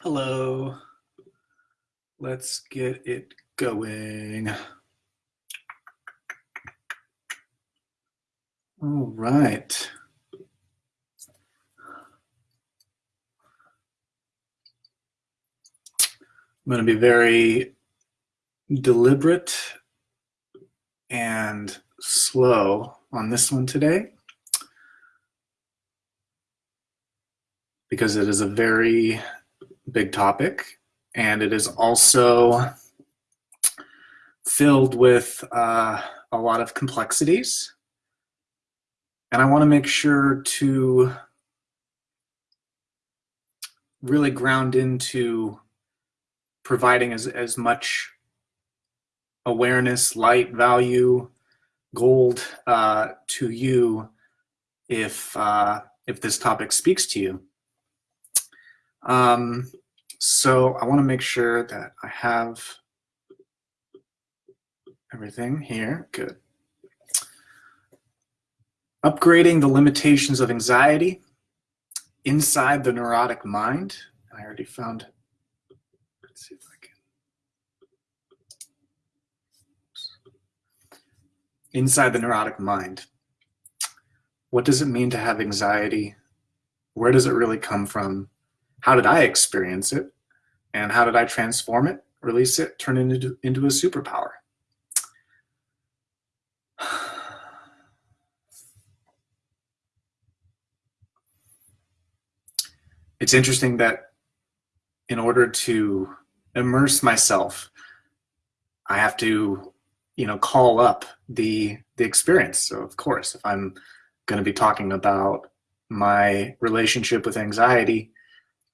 Hello. Let's get it going. All right. I'm going to be very deliberate and slow on this one today because it is a very big topic, and it is also filled with uh, a lot of complexities. And I want to make sure to really ground into providing as, as much awareness, light, value, gold uh, to you if, uh, if this topic speaks to you. Um, so I want to make sure that I have everything here. Good. Upgrading the limitations of anxiety inside the neurotic mind. I already found, let's see if I can. Inside the neurotic mind. What does it mean to have anxiety? Where does it really come from? How did I experience it? And how did I transform it, release it, turn it into, into a superpower? It's interesting that in order to immerse myself, I have to, you know, call up the the experience. So of course, if I'm going to be talking about my relationship with anxiety,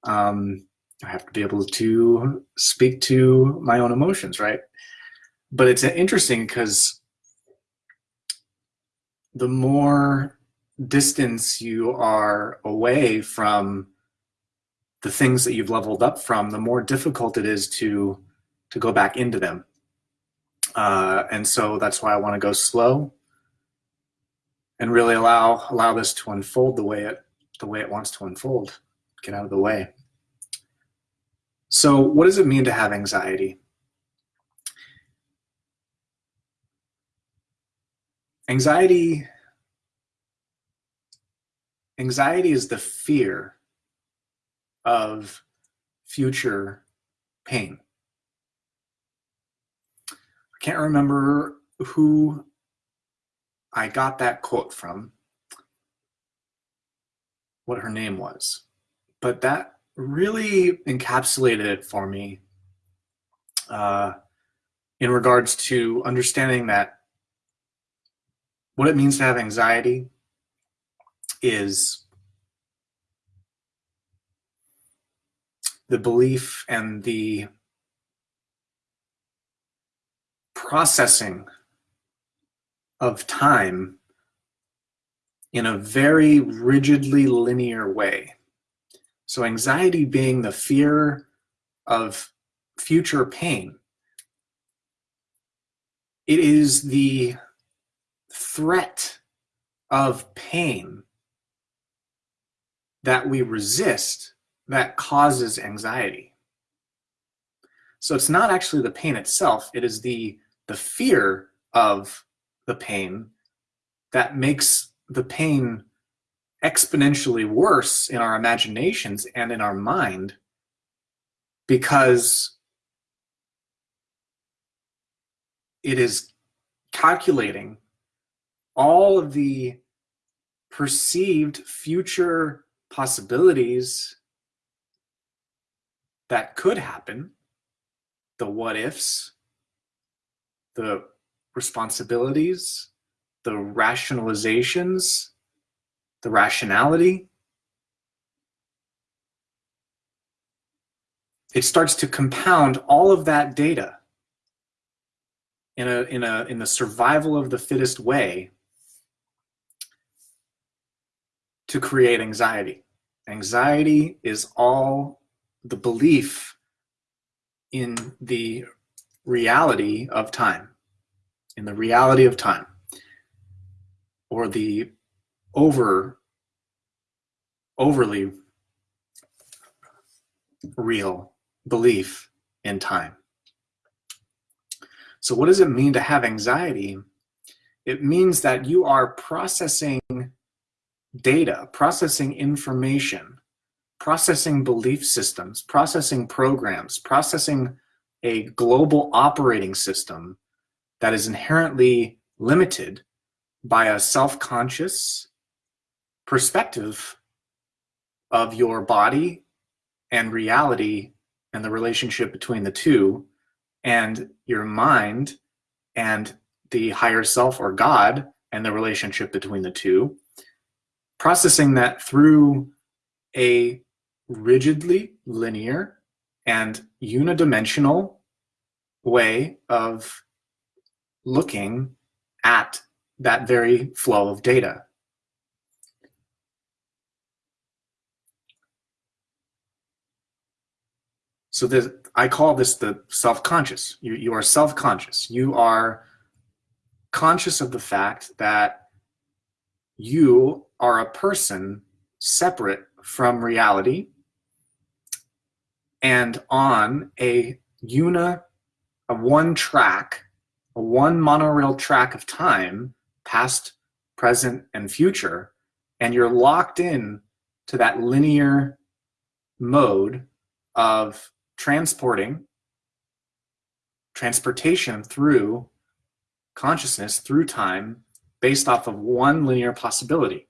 um, I have to be able to speak to my own emotions, right? But it's interesting because the more distance you are away from the things that you've leveled up from, the more difficult it is to to go back into them. Uh, and so that's why I want to go slow and really allow allow this to unfold the way it the way it wants to unfold. Get out of the way. So what does it mean to have anxiety? Anxiety, anxiety is the fear of future pain. I can't remember who I got that quote from, what her name was, but that really encapsulated it for me uh, in regards to understanding that what it means to have anxiety is the belief and the processing of time in a very rigidly linear way. So anxiety being the fear of future pain. It is the threat of pain that we resist that causes anxiety. So it's not actually the pain itself, it is the, the fear of the pain that makes the pain exponentially worse in our imaginations and in our mind because it is calculating all of the perceived future possibilities that could happen, the what ifs, the responsibilities, the rationalizations, the rationality. It starts to compound all of that data in a in a in the survival of the fittest way to create anxiety. Anxiety is all the belief in the reality of time, in the reality of time, or the over overly real belief in time. So, what does it mean to have anxiety? It means that you are processing data, processing information, processing belief systems, processing programs, processing a global operating system that is inherently limited by a self conscious perspective of your body and reality and the relationship between the two, and your mind and the higher self or God and the relationship between the two, processing that through a rigidly linear and unidimensional way of looking at that very flow of data. So this, I call this the self-conscious. You, you are self-conscious. You are conscious of the fact that you are a person separate from reality and on a una, a one track, a one monorail track of time, past, present, and future, and you're locked in to that linear mode of transporting transportation through consciousness through time based off of one linear possibility.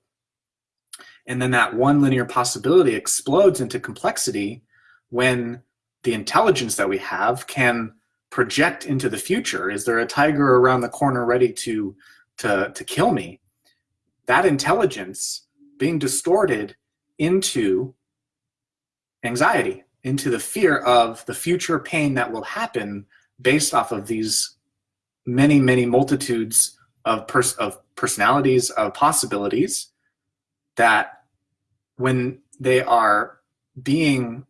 And then that one linear possibility explodes into complexity when the intelligence that we have can project into the future. Is there a tiger around the corner ready to, to, to kill me? That intelligence being distorted into anxiety into the fear of the future pain that will happen based off of these many, many multitudes of, pers- of personalities, of possibilities that when they are being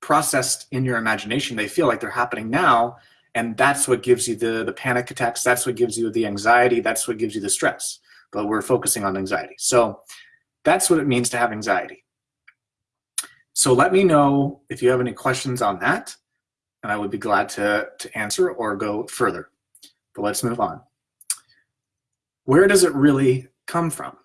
processed in your imagination, they feel like they're happening now. And that's what gives you the, the panic attacks. That's what gives you the anxiety. That's what gives you the stress. But we're focusing on anxiety. So that's what it means to have anxiety. So let me know if you have any questions on that, and I would be glad to, to answer or go further. But let's move on. Where does it really come from?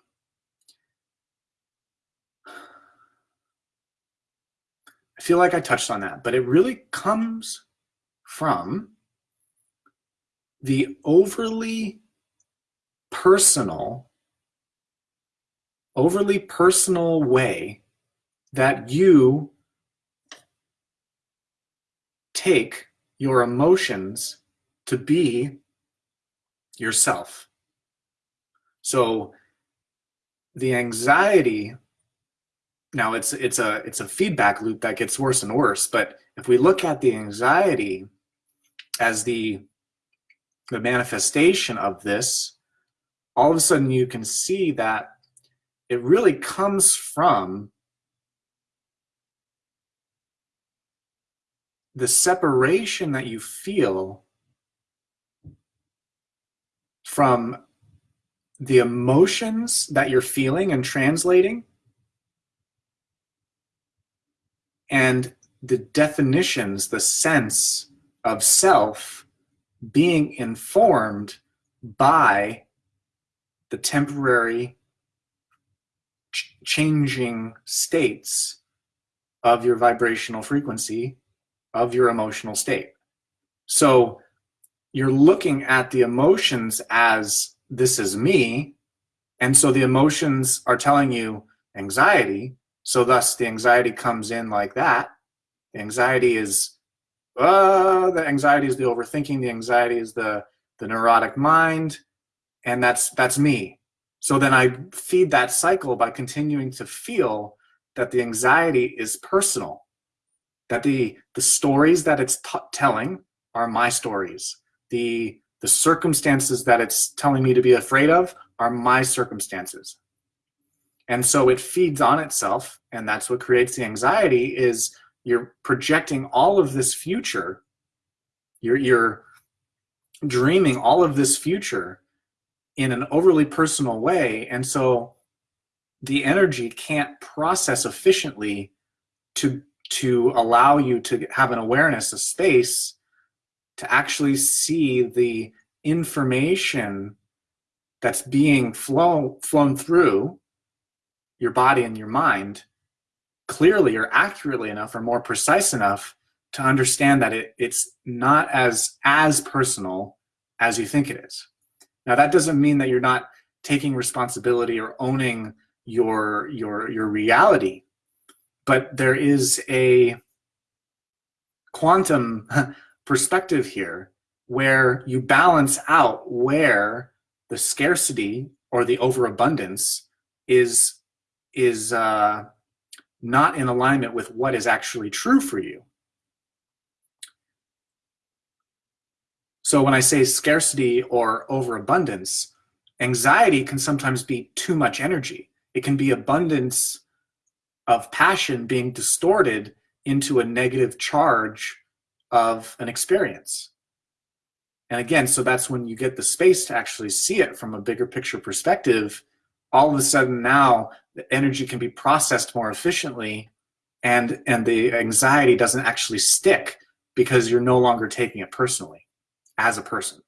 I feel like I touched on that, but it really comes from the overly personal, overly personal way that you take your emotions to be yourself. So the anxiety now it's it's a it's a feedback loop that gets worse and worse, but if we look at the anxiety as the the manifestation of this, all of a sudden you can see that it really comes from the separation that you feel from the emotions that you're feeling and translating and the definitions, the sense of self being informed by the temporary ch- changing states of your vibrational frequency of your emotional state. So you're looking at the emotions as this is me. And so the emotions are telling you anxiety. So thus the anxiety comes in like that. The anxiety is uh, the anxiety is the overthinking, the anxiety is the the neurotic mind, and that's that's me. So then I feed that cycle by continuing to feel that the anxiety is personal that the the stories that it's telling are my stories. The the circumstances that it's telling me to be afraid of are my circumstances. And so it feeds on itself and that's what creates the anxiety is you're projecting all of this future you're you're dreaming all of this future in an overly personal way and so the energy can't process efficiently to to allow you to have an awareness, a space to actually see the information that's being flow, flown through your body and your mind clearly or accurately enough or more precise enough to understand that it, it's not as as personal as you think it is. Now that doesn't mean that you're not taking responsibility or owning your your your reality, but there is a quantum perspective here where you balance out where the scarcity or the overabundance is is uh, not in alignment with what is actually true for you. So when I say scarcity or overabundance, anxiety can sometimes be too much energy. It can be abundance of passion being distorted into a negative charge of an experience. And again, so that's when you get the space to actually see it from a bigger picture perspective. All of a sudden now the energy can be processed more efficiently and and the anxiety doesn't actually stick because you're no longer taking it personally as a person.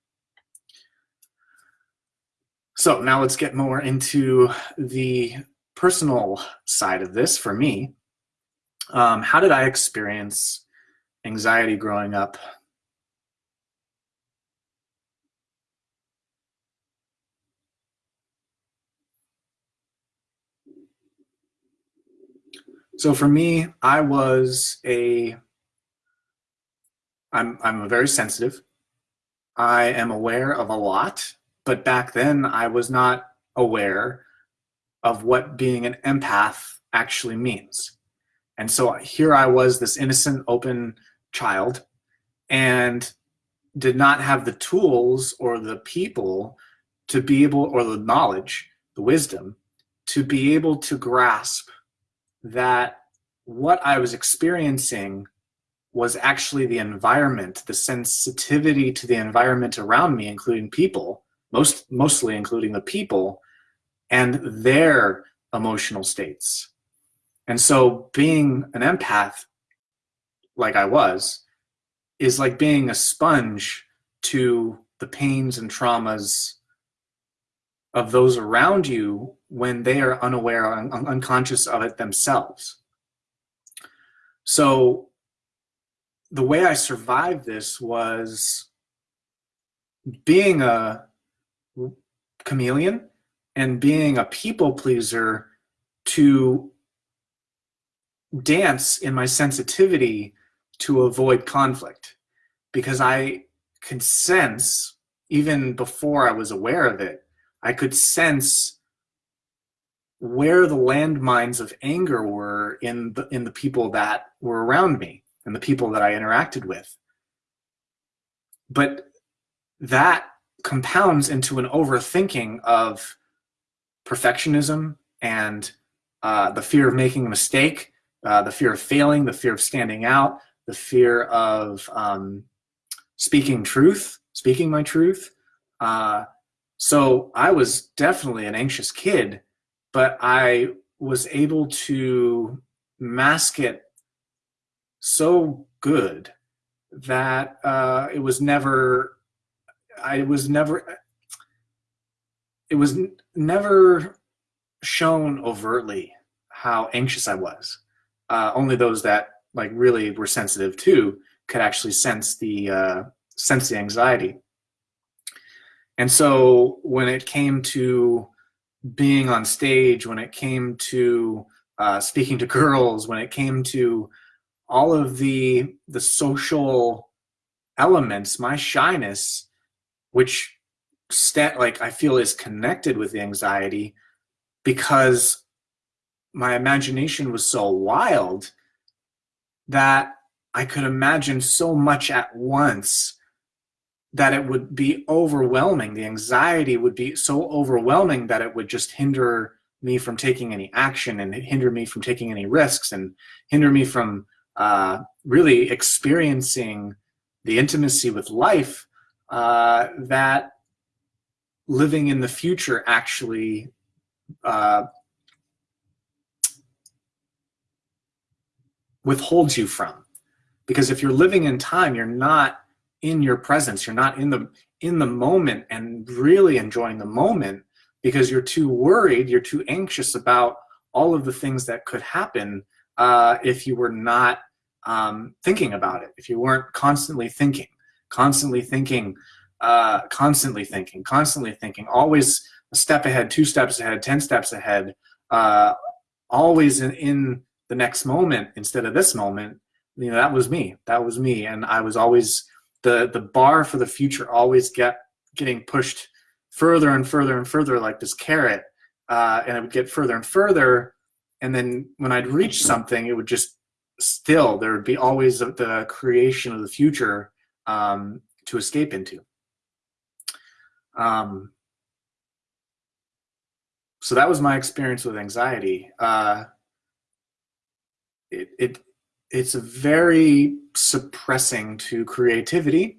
So now let's get more into the personal side of this for me. Um, how did I experience anxiety growing up? So for me, I was a I'm I'm a very sensitive I am aware of a lot, but back then I was not aware of what being an empath actually means. And so here I was, this innocent, open child, and did not have the tools or the people to be able, or the knowledge, the wisdom, to be able to grasp that what I was experiencing was actually the environment, the sensitivity to the environment around me, including people, most mostly including the people, and their emotional states. And so being an empath, like I was, is like being a sponge to the pains and traumas of those around you when they are unaware, un unconscious of it themselves. So the way I survived this was being a chameleon and being a people pleaser to dance in my sensitivity to avoid conflict because I could sense, even before I was aware of it, I could sense where the landmines of anger were in the, in the people that were around me and the people that I interacted with. But that compounds into an overthinking of perfectionism and uh, the fear of making a mistake, uh, the fear of failing, the fear of standing out, the fear of um, speaking truth, speaking my truth. Uh, so I was definitely an anxious kid, but I was able to mask it so good that uh, it was never, I was never, it was never shown overtly how anxious I was. Uh, only those that like really were sensitive to could actually sense the uh, sense the anxiety. And so when it came to being on stage, when it came to uh, speaking to girls, when it came to all of the the social elements, my shyness, which like I feel is connected with the anxiety because my imagination was so wild that I could imagine so much at once that it would be overwhelming. The anxiety would be so overwhelming that it would just hinder me from taking any action and hinder me from taking any risks and hinder me from uh, really experiencing the intimacy with life uh, that living in the future actually uh, withholds you from. Because if you're living in time, you're not in your presence. You're not in the in the moment and really enjoying the moment because you're too worried, you're too anxious about all of the things that could happen uh, if you were not um, thinking about it, if you weren't constantly thinking, constantly thinking, uh, constantly thinking, constantly thinking, always a step ahead, two steps ahead, 10 steps ahead, uh, always in, in the next moment instead of this moment, you know, that was me. That was me. And I was always, the, the bar for the future always get getting pushed further and further and further like this carrot. Uh, and it would get further and further. And then when I'd reach something, it would just still, there would be always the creation of the future um, to escape into. Um, so that was my experience with anxiety. Uh, it, it it's very suppressing to creativity.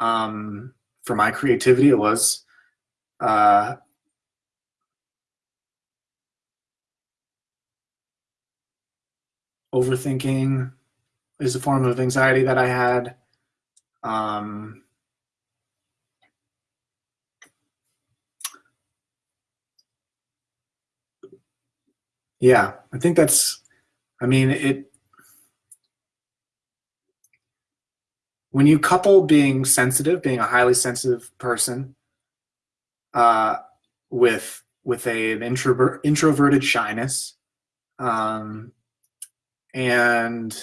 Um, for my creativity, it was uh, overthinking is a form of anxiety that I had. Um, yeah, I think that's, I mean, it, when you couple being sensitive, being a highly sensitive person, uh, with with a, an introvert introverted shyness, um, and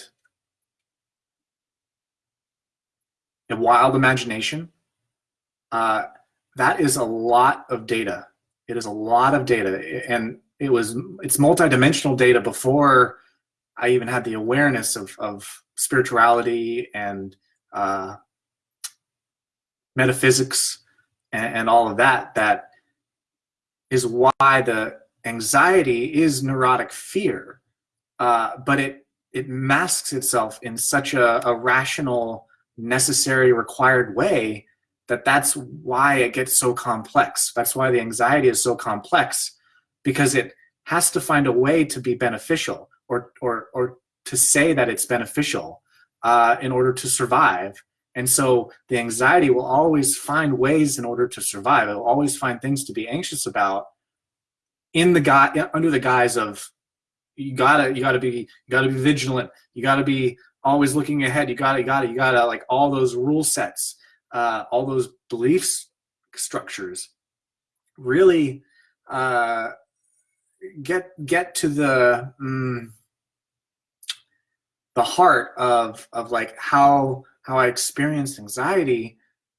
a wild imagination, uh, that is a lot of data. It is a lot of data, and it was it's multidimensional data before I even had the awareness of of spirituality and uh, metaphysics and, and all of that. That is why the anxiety is neurotic fear, uh, but it it masks itself in such a, a rational, necessary, required way that that's why it gets so complex. That's why the anxiety is so complex because it has to find a way to be beneficial or or or to say that it's beneficial uh, in order to survive. And so the anxiety will always find ways in order to survive. It will always find things to be anxious about in the guy under the guise of you gotta you gotta be you gotta be vigilant. You gotta be always looking ahead. You gotta you gotta you gotta like all those rule sets, uh, all those beliefs structures really uh, get get to the mm, the heart of of like how how I experienced anxiety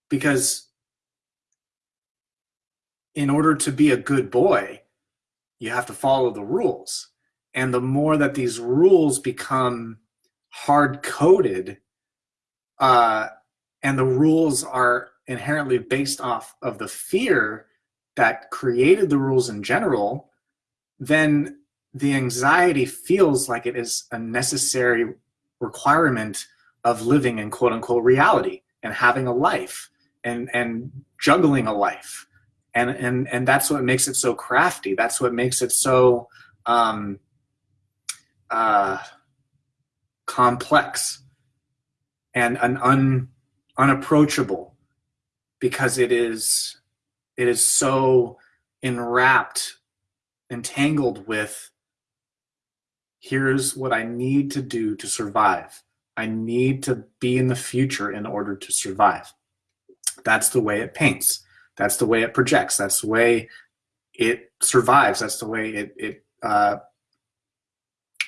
because in order to be a good boy you have to follow the rules. And the more that these rules become hard coded uh, and the rules are inherently based off of the fear that created the rules in general then the anxiety feels like it is a necessary requirement of living in quote unquote reality and having a life and and juggling a life. And and and that's what makes it so crafty. That's what makes it so um uh complex and an un unapproachable because it is it is so enwrapped entangled with here's what I need to do to survive. I need to be in the future in order to survive. That's the way it paints. That's the way it projects. That's the way it survives. That's the way it, it uh,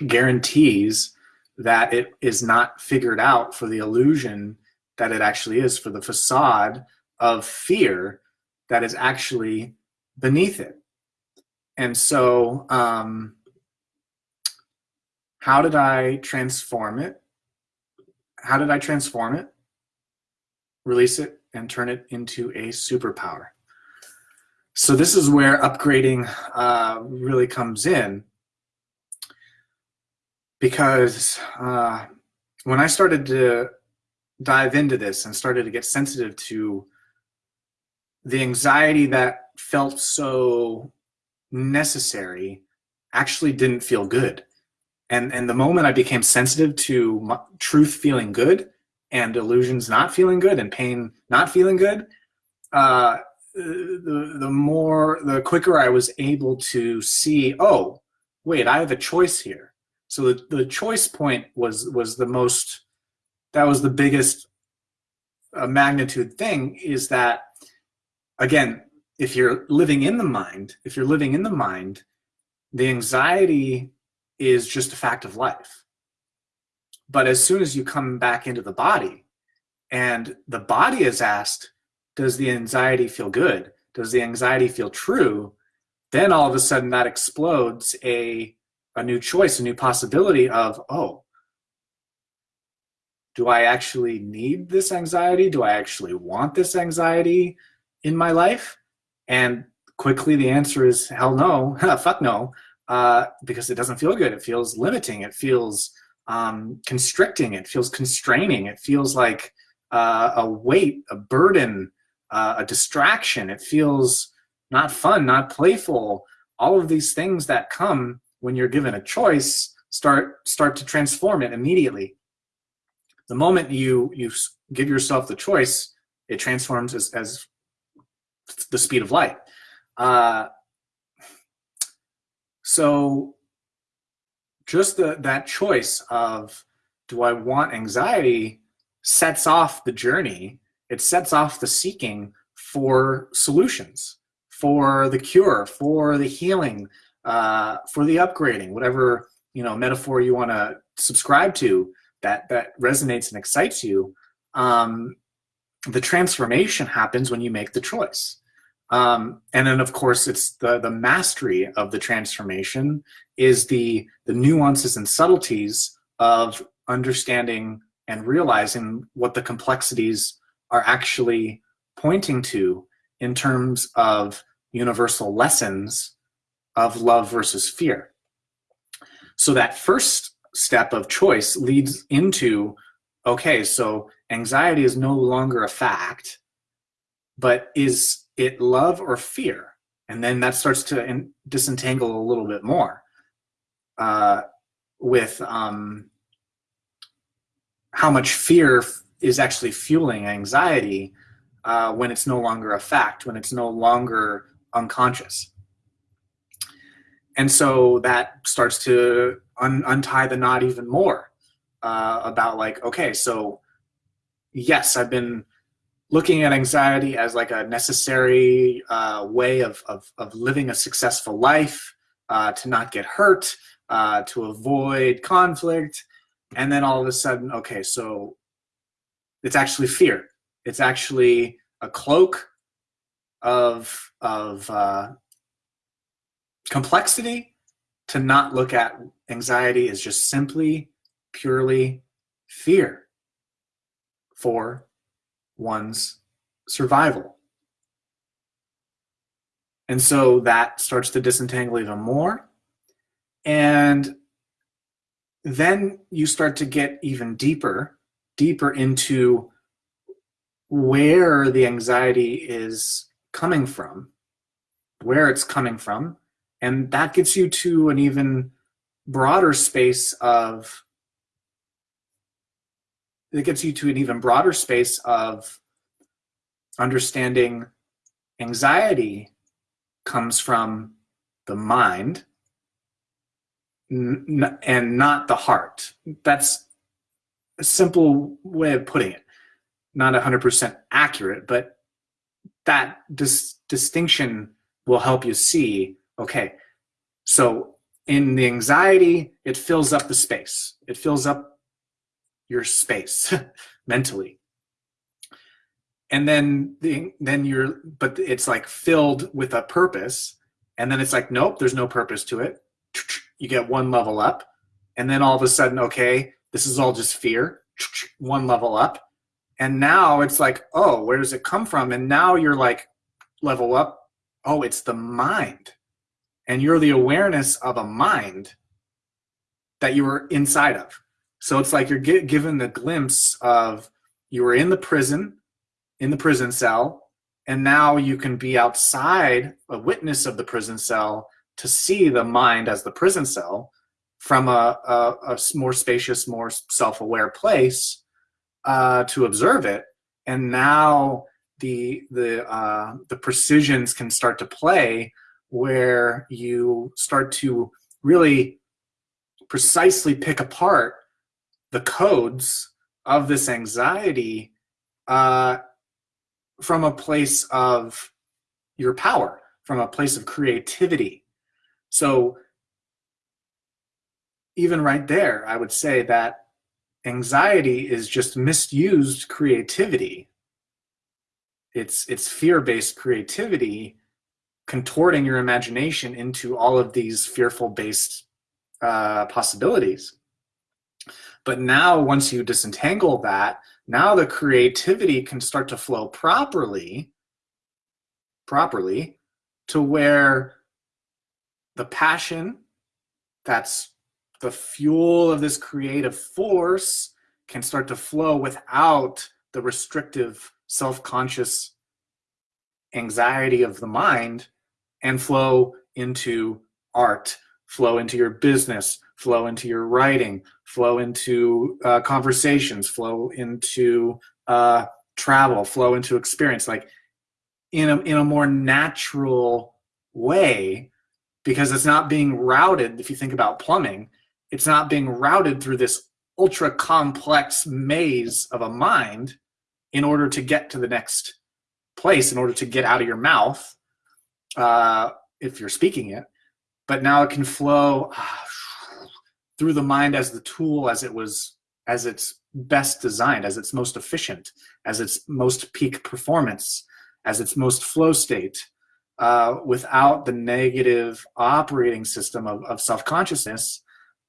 guarantees that it is not figured out for the illusion that it actually is, for the facade of fear that is actually beneath it. And so, um, how did I transform it? How did I transform it? Release it and turn it into a superpower. So this is where upgrading uh, really comes in because uh, when I started to dive into this and started to get sensitive to the anxiety that felt so necessary actually didn't feel good. and and the moment i became sensitive to truth feeling good and illusions not feeling good and pain not feeling good uh, the the more the quicker i was able to see oh wait i have a choice here so the, the choice point was was the most that was the biggest uh, magnitude thing is that again if you're living in the mind if you're living in the mind the anxiety is just a fact of life but as soon as you come back into the body and the body is asked does the anxiety feel good does the anxiety feel true then all of a sudden that explodes a a new choice a new possibility of oh do I actually need this anxiety? Do I actually want this anxiety in my life? And quickly the answer is hell no, fuck no, uh, because it doesn't feel good. It feels limiting. It feels um, constricting. It feels constraining. It feels like uh, a weight, a burden, uh, a distraction. It feels not fun, not playful. All of these things that come when you're given a choice start start to transform it immediately the moment you you give yourself the choice, it transforms as, as the speed of light. Uh, so just the, that choice of do I want anxiety sets off the journey. It sets off the seeking for solutions, for the cure, for the healing, uh, for the upgrading, whatever you know metaphor you want to subscribe to that that resonates and excites you um, the transformation happens when you make the choice. Um, and then of course it's the the mastery of the transformation is the the nuances and subtleties of understanding and realizing what the complexities are actually pointing to in terms of universal lessons of love versus fear. So that first step of choice leads into okay, so anxiety is no longer a fact, but is it love or fear? And then that starts to disentangle a little bit more uh, with um, how much fear is actually fueling anxiety uh, when it's no longer a fact, when it's no longer unconscious. And so that starts to un- untie the knot even more uh, about like, okay, so yes, I've been looking at anxiety as like a necessary uh, way of, of, of, living a successful life, uh, to not get hurt, uh, to avoid conflict. And then all of a sudden, okay, so it's actually fear. It's actually a cloak of, of uh, complexity to not look at anxiety as just simply, purely fear for one's survival. And so that starts to disentangle even more. And then you start to get even deeper, deeper into where the anxiety is coming from, where it's coming from, and that gets you to an even broader space of it gets you to an even broader space of understanding anxiety comes from the mind and not the heart that's a simple way of putting it not 100% accurate but that dis- distinction will help you see okay, so in the anxiety, it fills up the space. It fills up your space mentally. And then the, then you're but it's like filled with a purpose and then it's like nope, there's no purpose to it. You get one level up and then all of a sudden okay, this is all just fear. One level up. And now it's like, oh, where does it come from? And now you're like level up. Oh, it's the mind and you're the awareness of a mind that you were inside of. So it's like you're get, given the glimpse of you were in the prison, in the prison cell, and now you can be outside, a witness of the prison cell, to see the mind as the prison cell from a, a, a more spacious, more self-aware place uh, to observe it. And now the the uh, the precisions can start to play where you start to really precisely pick apart the codes of this anxiety uh, from a place of your power, from a place of creativity. So even right there, I would say that anxiety is just misused creativity. It's, it's fear-based creativity contorting your imagination into all of these fearful based uh, possibilities. But now once you disentangle that, now the creativity can start to flow properly, properly to where the passion that's the fuel of this creative force can start to flow without the restrictive self-conscious anxiety of the mind and flow into art, flow into your business, flow into your writing, flow into uh, conversations, flow into uh, travel, flow into experience, like in a, in a more natural way, because it's not being routed. If you think about plumbing, it's not being routed through this ultra complex maze of a mind in order to get to the next place, in order to get out of your mouth uh, if you're speaking it, but now it can flow through the mind as the tool as it was as it's best designed, as its most efficient, as its most peak performance, as its most flow state, uh, without the negative operating system of, of self-consciousness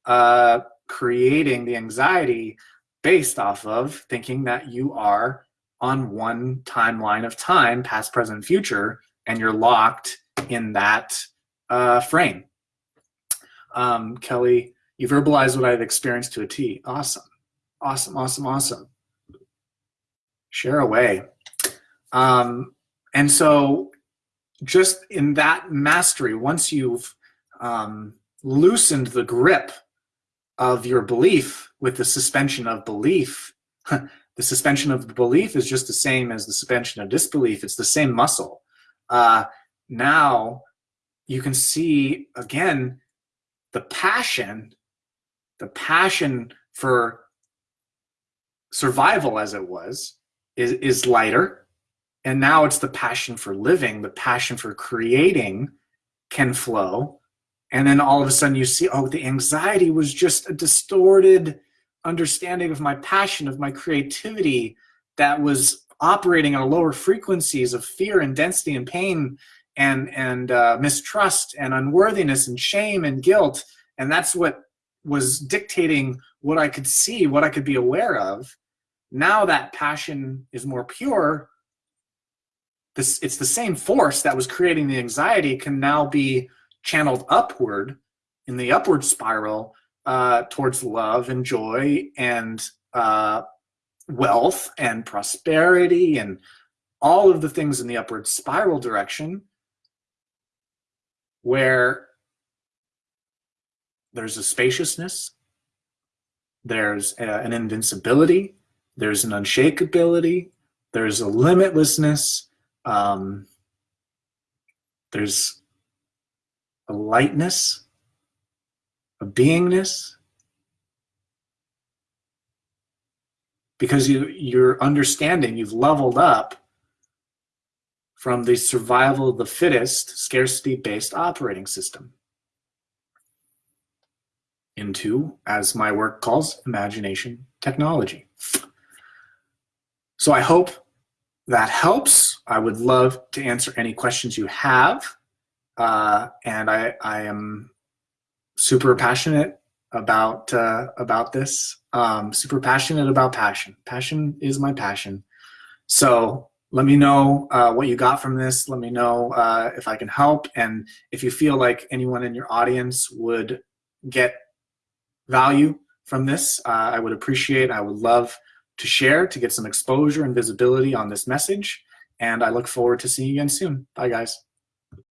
uh, creating the anxiety based off of thinking that you are on one timeline of time, past, present, future, and you're locked in that uh, frame. Um, Kelly, you verbalize what I've experienced to a T. Awesome. Awesome, awesome, awesome. Share away. Um, and so just in that mastery, once you've um, loosened the grip of your belief with the suspension of belief, the suspension of the belief is just the same as the suspension of disbelief. It's the same muscle. Uh, now you can see again the passion, the passion for survival as it was, is, is lighter. And now it's the passion for living, the passion for creating can flow. And then all of a sudden you see, oh, the anxiety was just a distorted understanding of my passion, of my creativity that was operating on lower frequencies of fear and density and pain and and uh, mistrust and unworthiness and shame and guilt and that's what was dictating what i could see what i could be aware of now that passion is more pure this it's the same force that was creating the anxiety can now be channeled upward in the upward spiral uh, towards love and joy and uh, wealth and prosperity and all of the things in the upward spiral direction where there's a spaciousness, there's a, an invincibility, there's an unshakability, there's a limitlessness, um, there's a lightness, a beingness. Because you, you're understanding, you've leveled up from the survival of the fittest scarcity-based operating system into, as my work calls, imagination technology. So I hope that helps. I would love to answer any questions you have. Uh, and I, I am super passionate about uh, about this. Um, super passionate about passion. Passion is my passion. So let me know uh, what you got from this. Let me know uh, if I can help. And if you feel like anyone in your audience would get value from this, uh, I would appreciate, I would love to share to get some exposure and visibility on this message. And I look forward to seeing you again soon. Bye, guys.